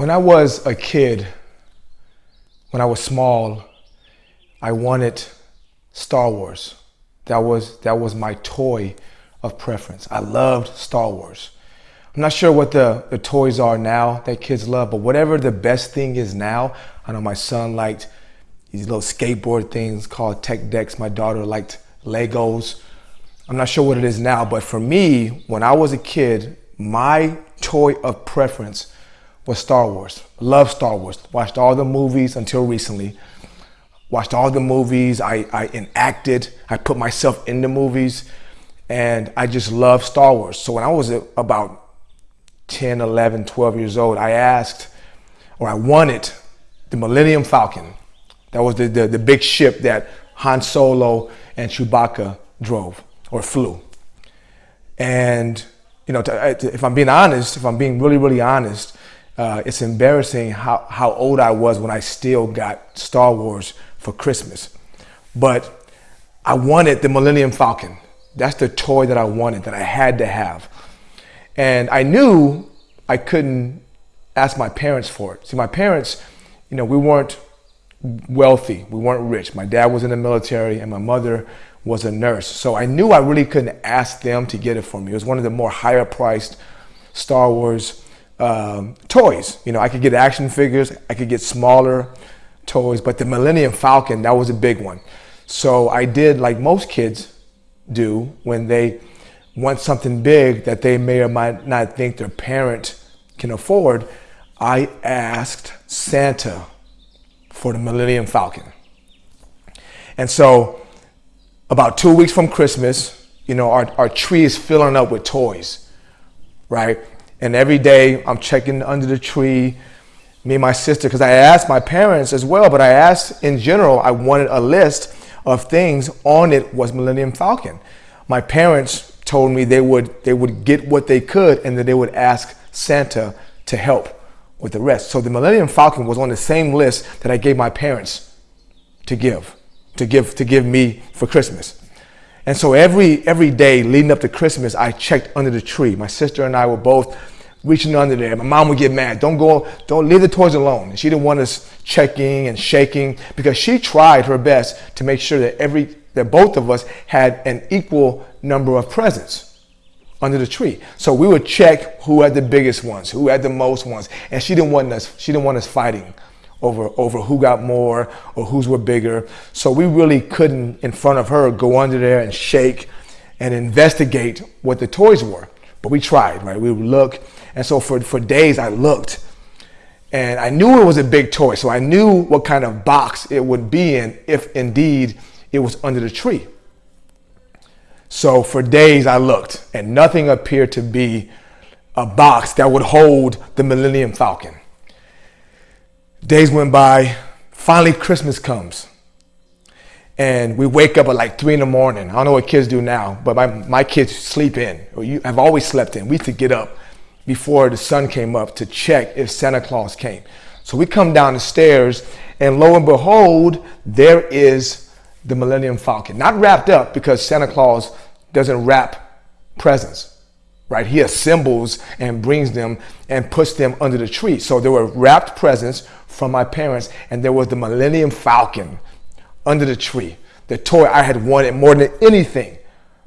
When I was a kid, when I was small, I wanted Star Wars. That was, that was my toy of preference. I loved Star Wars. I'm not sure what the, the toys are now that kids love, but whatever the best thing is now, I know my son liked these little skateboard things called tech decks. My daughter liked Legos. I'm not sure what it is now, but for me, when I was a kid, my toy of preference was Star Wars. Loved Star Wars. Watched all the movies until recently. Watched all the movies. I, I enacted. I put myself in the movies. And I just love Star Wars. So when I was about 10, 11, 12 years old, I asked, or I wanted the Millennium Falcon. That was the, the, the big ship that Han Solo and Chewbacca drove or flew. And, you know, to, to, if I'm being honest, if I'm being really, really honest, uh, it's embarrassing how, how old I was when I still got Star Wars for Christmas. But I wanted the Millennium Falcon. That's the toy that I wanted, that I had to have. And I knew I couldn't ask my parents for it. See, my parents, you know, we weren't wealthy. We weren't rich. My dad was in the military and my mother was a nurse. So I knew I really couldn't ask them to get it for me. It was one of the more higher priced Star Wars um, toys. You know, I could get action figures, I could get smaller toys, but the Millennium Falcon, that was a big one. So I did like most kids do when they want something big that they may or might not think their parent can afford. I asked Santa for the Millennium Falcon. And so about two weeks from Christmas, you know, our, our tree is filling up with toys, right? And every day I'm checking under the tree, me and my sister, because I asked my parents as well, but I asked in general, I wanted a list of things on it was Millennium Falcon. My parents told me they would, they would get what they could and that they would ask Santa to help with the rest. So the Millennium Falcon was on the same list that I gave my parents to give, to give, to give me for Christmas. And so every, every day leading up to Christmas, I checked under the tree. My sister and I were both reaching under there. My mom would get mad. Don't go, don't leave the toys alone. And she didn't want us checking and shaking because she tried her best to make sure that every, that both of us had an equal number of presents under the tree. So we would check who had the biggest ones, who had the most ones. And she didn't want us, she didn't want us fighting over, over who got more or whose were bigger. So we really couldn't, in front of her, go under there and shake and investigate what the toys were. But we tried, right? We would look. And so for, for days I looked and I knew it was a big toy. So I knew what kind of box it would be in if indeed it was under the tree. So for days I looked and nothing appeared to be a box that would hold the Millennium Falcon. Days went by, finally Christmas comes. And we wake up at like three in the morning. I don't know what kids do now, but my, my kids sleep in. Or you have always slept in. We used to get up before the sun came up to check if Santa Claus came. So we come down the stairs and lo and behold, there is the Millennium Falcon. Not wrapped up because Santa Claus doesn't wrap presents, right? He assembles and brings them and puts them under the tree. So there were wrapped presents from my parents, and there was the Millennium Falcon under the tree, the toy I had wanted more than anything.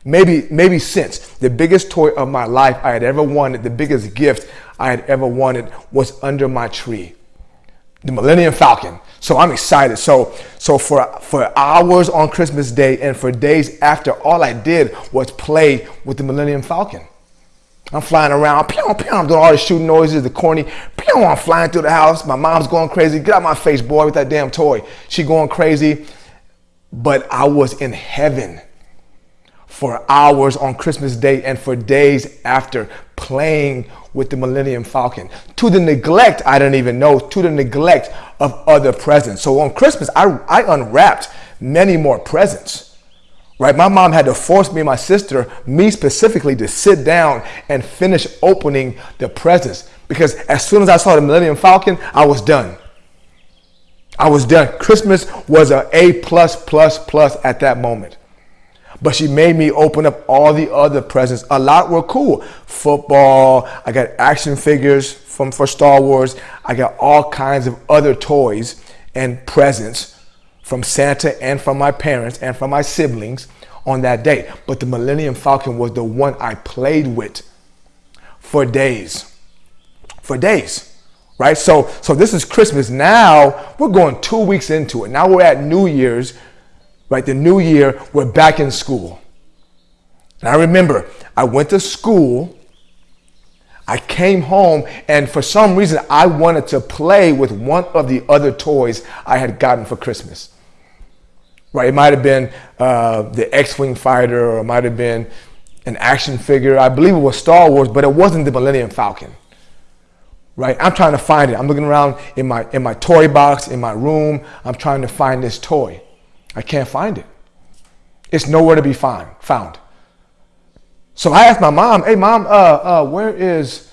Maybe, maybe since the biggest toy of my life I had ever wanted, the biggest gift I had ever wanted was under my tree. The Millennium Falcon. So I'm excited. So, so for, for hours on Christmas Day and for days after, all I did was play with the Millennium Falcon. I'm flying around, pew, pew, I'm doing all the shooting noises, the corny, pew, I'm flying through the house. My mom's going crazy. Get out my face, boy, with that damn toy. She going crazy. But I was in heaven for hours on Christmas Day and for days after playing with the Millennium Falcon. To the neglect, I didn't even know, to the neglect of other presents. So on Christmas, I, I unwrapped many more presents right? My mom had to force me and my sister, me specifically, to sit down and finish opening the presents because as soon as I saw the Millennium Falcon, I was done. I was done. Christmas was a A plus plus plus at that moment. But she made me open up all the other presents. A lot were cool. Football, I got action figures from for Star Wars. I got all kinds of other toys and presents from Santa and from my parents and from my siblings on that day. But the Millennium Falcon was the one I played with for days. For days. Right? So so this is Christmas. Now we're going 2 weeks into it. Now we're at New Year's. Right? The new year, we're back in school. And I remember I went to school I came home and for some reason I wanted to play with one of the other toys I had gotten for Christmas. Right, it might have been uh, the X-Wing fighter or it might have been an action figure. I believe it was Star Wars, but it wasn't the Millennium Falcon. Right, I'm trying to find it. I'm looking around in my, in my toy box, in my room. I'm trying to find this toy. I can't find it. It's nowhere to be find, found. So I asked my mom, hey mom, uh, uh, where is,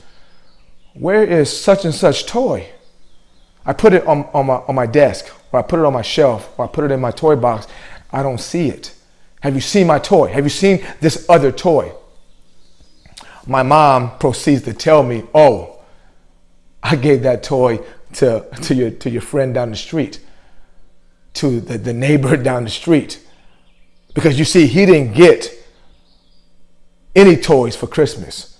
where is such and such toy? I put it on, on, my, on my desk, or I put it on my shelf, or I put it in my toy box. I don't see it. Have you seen my toy? Have you seen this other toy? My mom proceeds to tell me, oh, I gave that toy to, to, your, to your friend down the street, to the, the neighbor down the street. Because you see, he didn't get any toys for Christmas.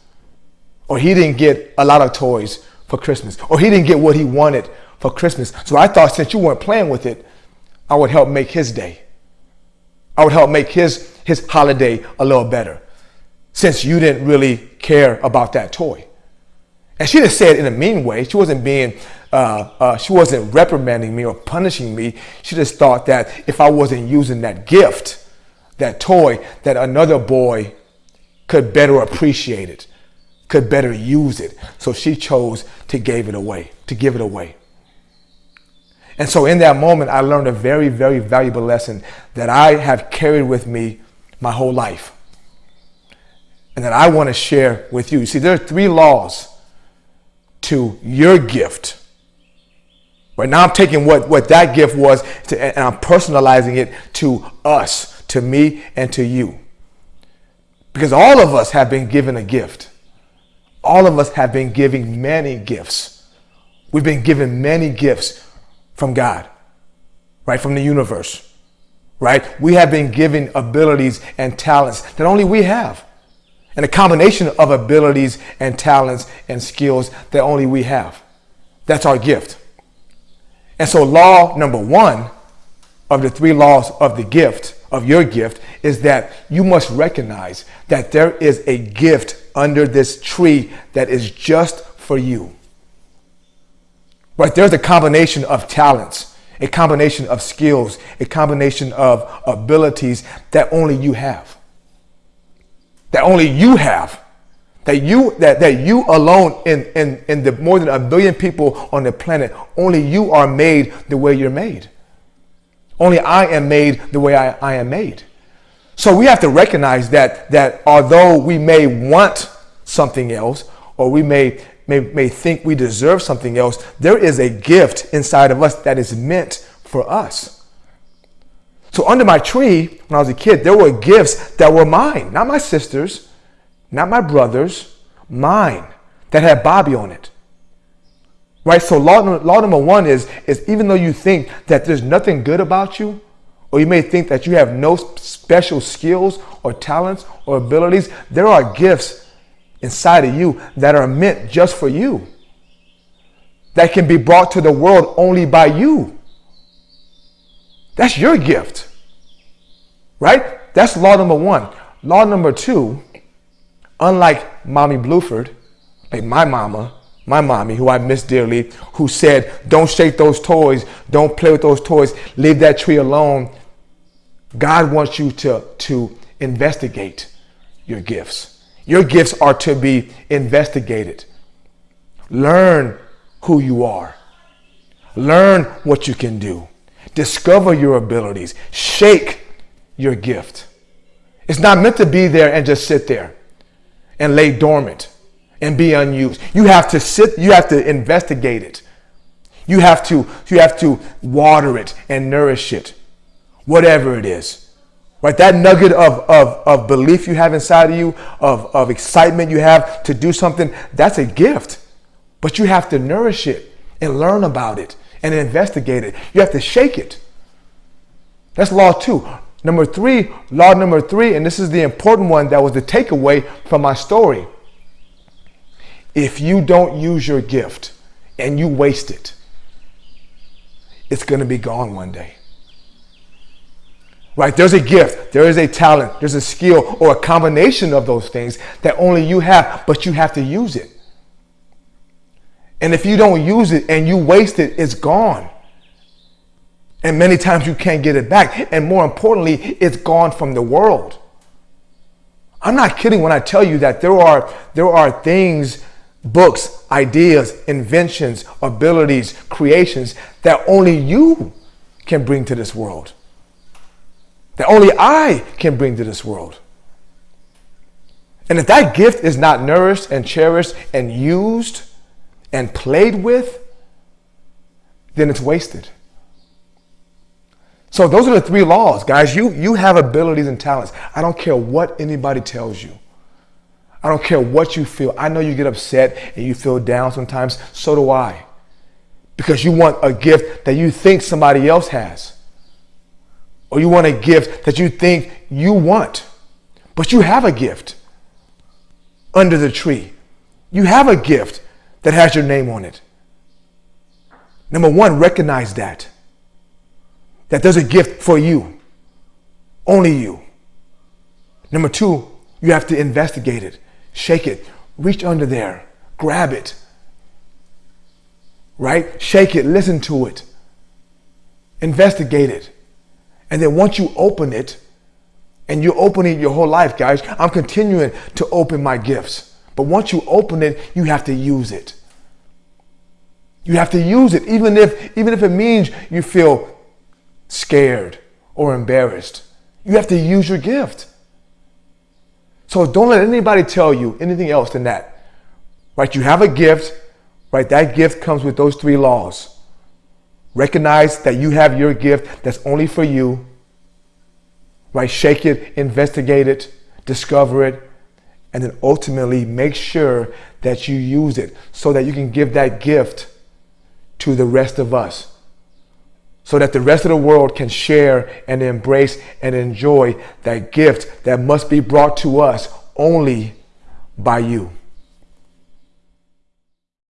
Or he didn't get a lot of toys for Christmas. Or he didn't get what he wanted for Christmas. So I thought since you weren't playing with it, I would help make his day. I would help make his, his holiday a little better since you didn't really care about that toy. And she just said in a mean way. She wasn't being, uh, uh, she wasn't reprimanding me or punishing me. She just thought that if I wasn't using that gift, that toy, that another boy could better appreciate it, could better use it. So she chose to give it away, to give it away. And so in that moment, I learned a very, very valuable lesson that I have carried with me my whole life. And that I want to share with you. You see, there are three laws to your gift. Right now, I'm taking what, what that gift was to, and I'm personalizing it to us, to me, and to you. Because all of us have been given a gift. All of us have been giving many gifts. We've been given many gifts from God, right? From the universe, right? We have been given abilities and talents that only we have. And a combination of abilities and talents and skills that only we have. That's our gift. And so law number one of the three laws of the gift of your gift is that you must recognize that there is a gift under this tree that is just for you. Right? There's a combination of talents, a combination of skills, a combination of abilities that only you have. That only you have. That you that, that you alone in, in, in the more than a billion people on the planet, only you are made the way you're made. Only I am made the way I, I am made. So we have to recognize that, that although we may want something else, or we may, may, may think we deserve something else, there is a gift inside of us that is meant for us. So under my tree, when I was a kid, there were gifts that were mine, not my sister's, not my brother's, mine, that had Bobby on it. Right? So law, law number one is, is even though you think that there's nothing good about you, or you may think that you have no special skills or talents or abilities, there are gifts inside of you that are meant just for you. That can be brought to the world only by you. That's your gift. Right? That's law number one. Law number two, unlike Mommy Bluford, like my mama, my mommy, who I miss dearly, who said, don't shake those toys, don't play with those toys, leave that tree alone. God wants you to, to investigate your gifts. Your gifts are to be investigated. Learn who you are. Learn what you can do. Discover your abilities. Shake your gift. It's not meant to be there and just sit there and lay dormant and be unused. You have to sit, you have to investigate it. You have to, you have to water it and nourish it, whatever it is. Right? That nugget of, of, of belief you have inside of you, of, of excitement you have to do something, that's a gift. But you have to nourish it and learn about it and investigate it. You have to shake it. That's law two. Number three, law number three, and this is the important one that was the takeaway from my story. If you don't use your gift and you waste it, it's going to be gone one day. Right? There's a gift, there is a talent, there's a skill, or a combination of those things that only you have, but you have to use it. And if you don't use it and you waste it, it's gone. And many times you can't get it back. And more importantly, it's gone from the world. I'm not kidding when I tell you that there are, there are things, books, ideas, inventions, abilities, creations that only you can bring to this world. That only I can bring to this world. And if that gift is not nourished and cherished and used and played with, then it's wasted. So those are the three laws, guys. You, you have abilities and talents. I don't care what anybody tells you. I don't care what you feel. I know you get upset and you feel down sometimes. So do I. Because you want a gift that you think somebody else has. Or you want a gift that you think you want. But you have a gift under the tree. You have a gift that has your name on it. Number one, recognize that that there's a gift for you, only you. Number two, you have to investigate it, shake it, reach under there, grab it, right? Shake it, listen to it, investigate it. And then once you open it, and you're opening your whole life, guys, I'm continuing to open my gifts. But once you open it, you have to use it. You have to use it, even if, even if it means you feel scared, or embarrassed. You have to use your gift. So don't let anybody tell you anything else than that. Right? You have a gift, right? That gift comes with those three laws. Recognize that you have your gift that's only for you. Right? Shake it, investigate it, discover it, and then ultimately make sure that you use it so that you can give that gift to the rest of us so that the rest of the world can share and embrace and enjoy that gift that must be brought to us only by you.